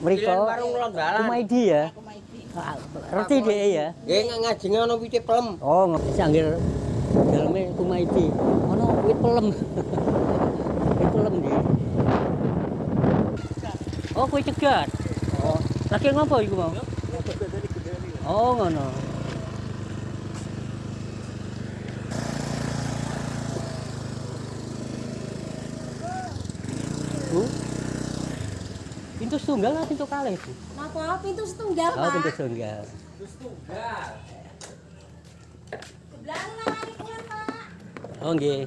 mriko. Kumaidi ya. Ah, Ngerti dia ya. Nggih ngajenge ana wite pelem. Oh, ngerti sanggir daleme Kumaidi. Ono wit pelem. wit pelem dia. Oh, kue cegat. Oh, lagi ngopo iku mau? Oh, ngono. Pintu tunggal atau pintu kalih, Bu? Napa pintu setunggal, Oh, Pak? pintu tunggal. Sebelah lari kuwi, Pak. Oh, nggih.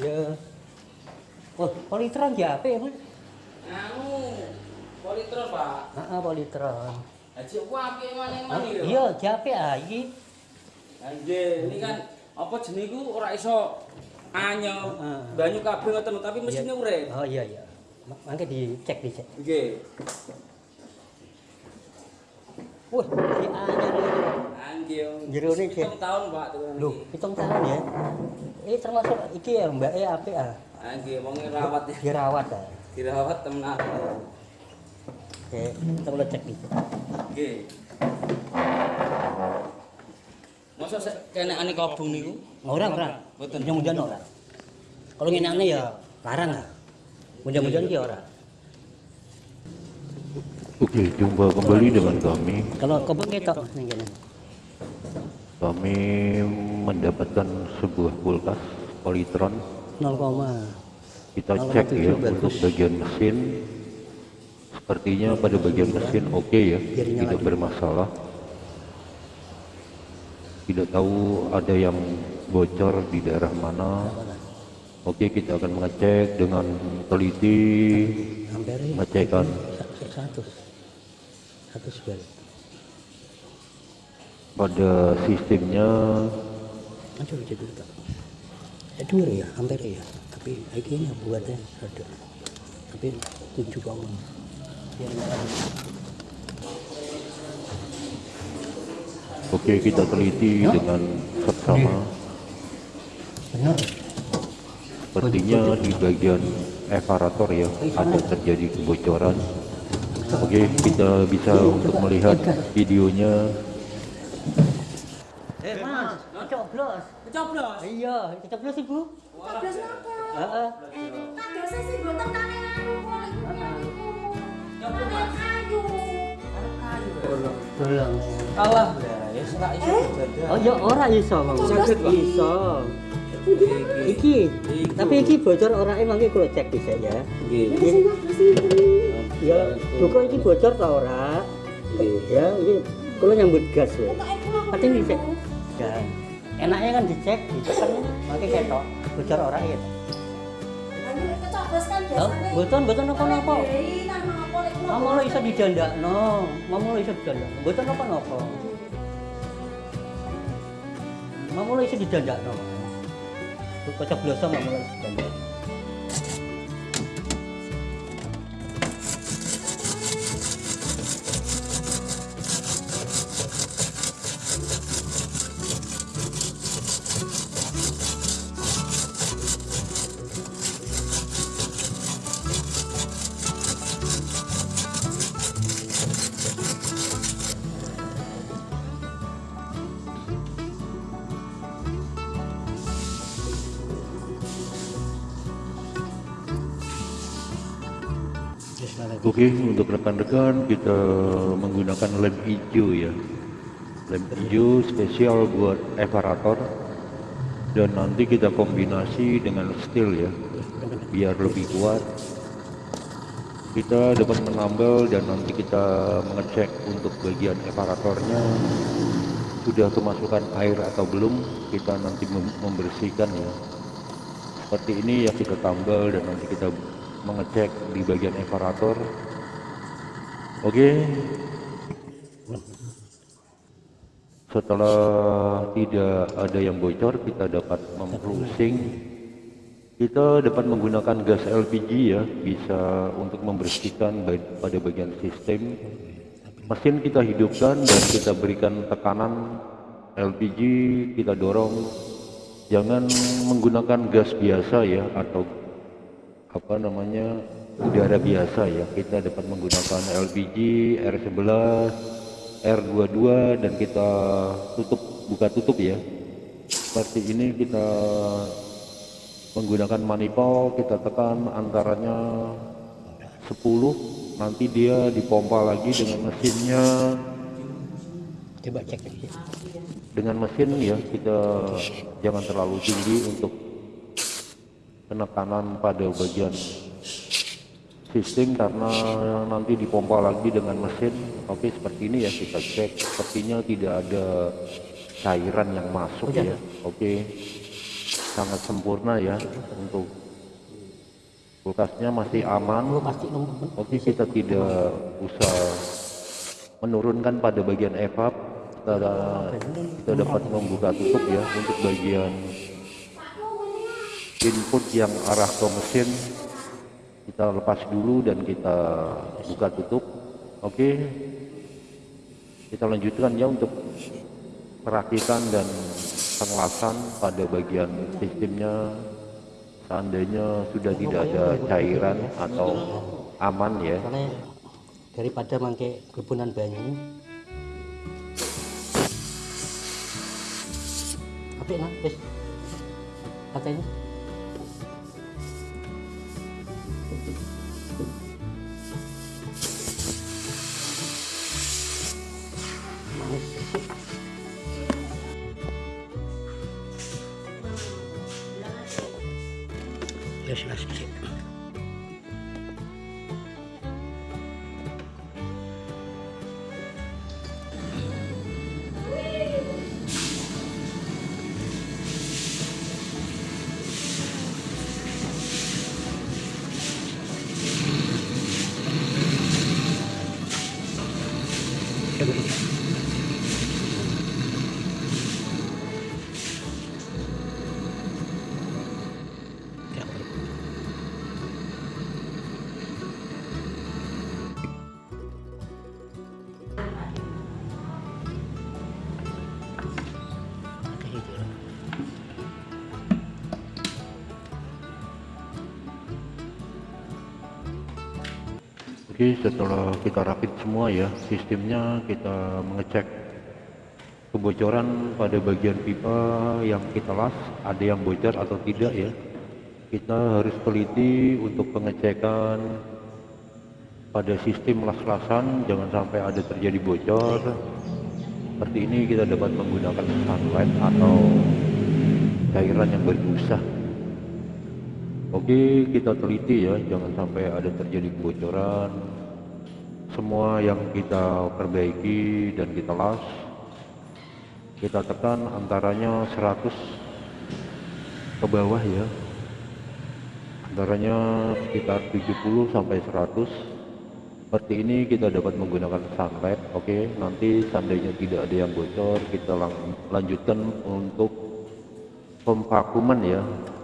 Ya. Oh, politron ya apa ya, Mas? Anu, politron, Pak. Heeh, politron. Haji ku apik maneh Ah, maneh lho. Iya, jape ah iki. Nggih, ini kan apa jenenge iku ora iso anyel banyu kabeh ngoten tapi mesinnya urip. Oh iya iya. Ma- Mangke dicek dicek. Nggih. Wah, si anyar Jerone, Cek. Hitung tahun, Pak, tuh. Loh, hitung tahun ya. Ini termasuk iki ya, Mbak E apik ah. Anggih, wong rawat ya. Dirawat ah. Dirawat temenan. Oke, kita boleh cek nih. Nggih. Masa kene ane kobong niku? Orang orang. Mboten. Mudah-mudahan orang. Kalau ngene aneh ya larang ah. Mudah-mudahan ki ora. Oke, jumpa kembali dengan kami. Kalau kebun ketok ning kene. Kami mendapatkan sebuah kulkas Polytron. 0, Kita Oh, cek itu ya juga untuk bagus. bagian mesin. Sepertinya pada bagian mesin oke ya, Biarnya tidak lagi. bermasalah. Tidak tahu ada yang bocor di daerah mana. Oke, kita akan mengecek dengan teliti, hampir mengecekkan satu satu pada sistemnya. Aduh jadi tak ya dua ya hampir ya. Tapi ini buatnya ada tapi tujuh nggak ada. Oke, kita teliti dengan seksama. benar. Sepertinya di bagian evarator ya ada terjadi kebocoran. Oke, kita bisa untuk melihat videonya. Eh mas coblos Coblos. iya coblos ibu Coblos napa? Heeh. Kadose sing boten kane anu kok iku niku. Kayu. Bolong. Kalah ya, ya ora iso jaga. Oh ya ora iso Bang. Saged, iso. Iki, tapi iki bocor ora emang iki kulo cek bisa ya. Nggih. Ya, buka iki bocor ta ora? Ya, iki kulo nyambut gas ya. Pokoke kula Pati dicek. Ya. Enaknya kan dicek, dicek kan makai ketok. Bocor ora ya. Kan Oh, kan napa lek kula. Mama lo iso didandakno, mama lo iso didandakno. Boten napa-napa. Mama lo iso didandakno. Kecoblosan mama lo iso Oke, untuk rekan-rekan kita menggunakan lem hijau ya. Lem hijau spesial buat evarator dan nanti kita kombinasi dengan steel ya biar lebih kuat. Kita dapat menambal dan nanti kita mengecek untuk bagian evaratornya sudah kemasukan air atau belum kita nanti mem- membersihkan ya. Seperti ini ya kita tambal dan nanti kita mengecek di bagian evarator Oke. Setelah tidak ada yang bocor, kita dapat membrowsing. Kita dapat menggunakan gas LPG ya, bisa untuk membersihkan pada bagian sistem. Mesin kita hidupkan dan kita berikan tekanan LPG, kita dorong. Jangan menggunakan gas biasa ya atau apa namanya udara biasa ya. Kita dapat menggunakan LPG R11 R22 dan kita tutup buka tutup ya. Seperti ini kita menggunakan manifold kita tekan antaranya 10 nanti dia dipompa lagi dengan mesinnya. Coba cek. Dengan mesin ya kita jangan terlalu tinggi untuk penekanan pada bagian sistem karena nanti dipompa lagi dengan mesin. Oke seperti ini ya kita cek. Sepertinya tidak ada cairan yang masuk ya. Oke sangat sempurna ya untuk kulkasnya masih aman. Oke kita tidak usah menurunkan pada bagian evap kita, kita dapat membuka tutup ya untuk bagian input yang arah ke mesin kita lepas dulu dan kita buka tutup. Oke? Kita lanjutkan ya untuk perakitan dan pengelasan pada bagian sistemnya. Seandainya sudah tidak ada cairan atau aman ya. Daripada mangke kebunan banyu apa wis. Katanya Ya sudah sih. Coba Oke, setelah kita rakit semua ya, sistemnya kita mengecek kebocoran pada bagian pipa yang kita las, ada yang bocor atau tidak ya. Kita harus teliti untuk pengecekan pada sistem las-lasan, jangan sampai ada terjadi bocor. Seperti ini kita dapat menggunakan sunlight atau cairan yang berbusa. Oke, kita teliti ya, jangan sampai ada terjadi kebocoran. Semua yang kita perbaiki dan kita las, kita tekan antaranya 100 ke bawah ya. Antaranya sekitar 70 sampai 100. Seperti ini kita dapat menggunakan sunlight. Oke, nanti seandainya tidak ada yang bocor, kita lang- lanjutkan untuk pemvakuman ya. Ya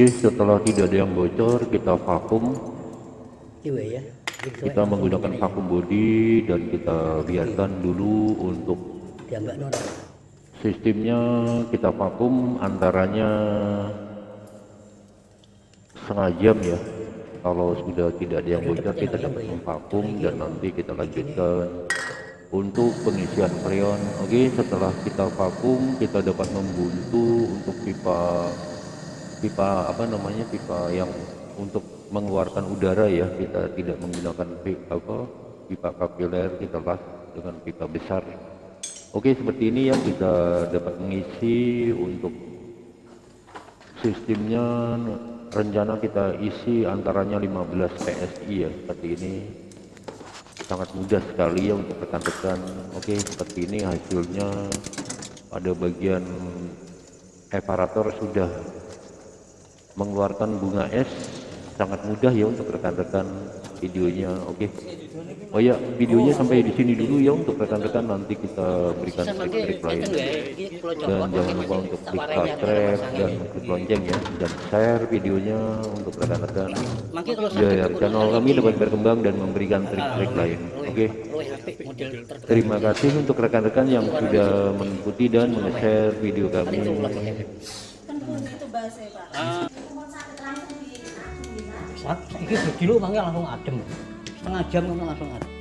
Oke, setelah tidak ada yang bocor, kita vakum. Iwe ya. Kita menggunakan vakum body dan kita biarkan dulu untuk sistemnya kita vakum antaranya setengah jam ya. Kalau sudah tidak ada yang bocor kita dapat memvakum dan nanti kita lanjutkan untuk pengisian freon oke setelah kita vakum kita dapat membuntu untuk pipa pipa apa namanya pipa yang untuk mengeluarkan udara ya. Kita tidak menggunakan pi- apa pipa kapiler kita las dengan pipa besar. Oke seperti ini ya kita dapat mengisi untuk sistemnya. Rencana kita isi antaranya 15 PSI ya seperti ini. Sangat mudah sekali ya untuk rekan-rekan oke seperti ini hasilnya. Pada bagian eparator sudah mengeluarkan bunga es. Sangat mudah ya untuk rekan-rekan videonya oke? Oh ya videonya sampai di sini dulu ya untuk rekan-rekan. Nanti kita berikan trik-trik lain dan jangan lupa untuk klik subscribe dan klik lonceng ya. Dan share videonya untuk rekan-rekan. Biar channel kami dapat berkembang dan memberikan trik-trik lain. oke? terbaru. terima kasih untuk rekan-rekan yang sudah mengikuti dan meng-share video kami Saat ini berkilo mangga langsung adem. Setengah jam langsung adem.